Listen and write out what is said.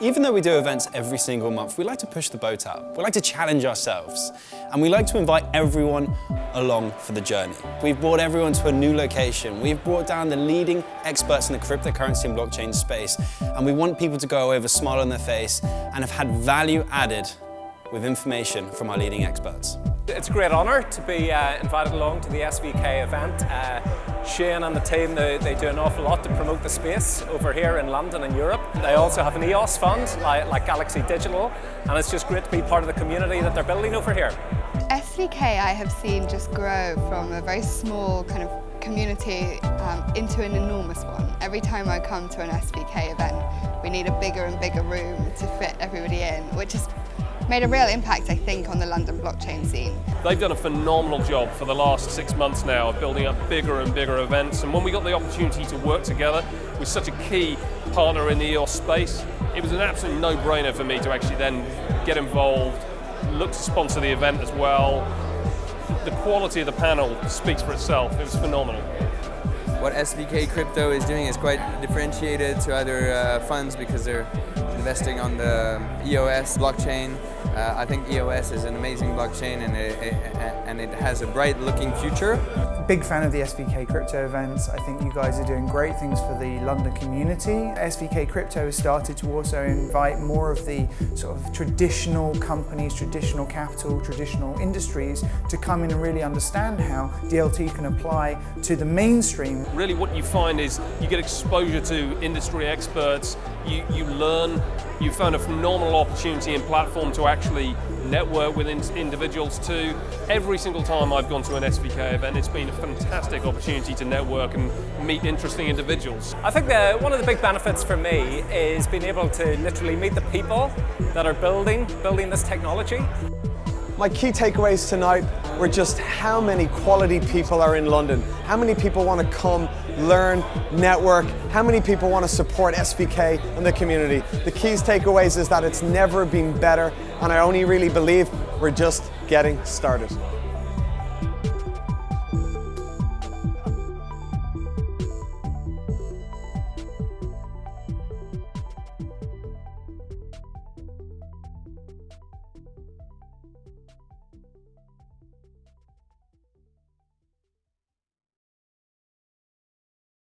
Even though we do events every single month, we like to push the boat out. We like to challenge ourselves. And we like to invite everyone along for the journey. We've brought everyone to a new location. We've brought down the leading experts in the cryptocurrency and blockchain space. And we want people to go away with a smile on their face and have had value added with information from our leading experts. It's a great honour to be uh, invited along to the SVK event. Uh, Shane and the team, they, they, do an awful lot to promote the space over here in London and Europe. They also have an EOS fund, like, like Galaxy Digital, and it's just great to be part of the community that they're building over here. SVK I have seen just grow from a very small kind of community um, into an enormous one. Every time I come to an SVK event, we need a bigger and bigger room to fit everybody in, which is made a real impact, I think, on the London blockchain scene. They've done a phenomenal job for the last six months now of building up bigger and bigger events. And when we got the opportunity to work together with such a key partner in the EOS space, it was an absolute no-brainer for me to actually then get involved, look to sponsor the event as well. The quality of the panel speaks for itself. It was phenomenal what SVK Crypto is doing is quite differentiated to other uh, funds because they're investing on the EOS blockchain. Uh, I think EOS is an amazing blockchain and it, it, and it has a bright looking future. Big fan of the SVK Crypto events. I think you guys are doing great things for the London community. SVK Crypto has started to also invite more of the sort of traditional companies, traditional capital, traditional industries to come in and really understand how DLT can apply to the mainstream. Really what you find is you get exposure to industry experts, you, you learn, you found a phenomenal opportunity and platform to actually network with individuals too. Every single time I've gone to an SVK event, it's been a fantastic opportunity to network and meet interesting individuals. I think that one of the big benefits for me is being able to literally meet the people that are building, building this technology. My key takeaways tonight were just how many quality people are in London, how many people want to come, learn, network, how many people want to support SVK and the community. The keys takeaways is that it's never been better and I only really believe we're just getting started.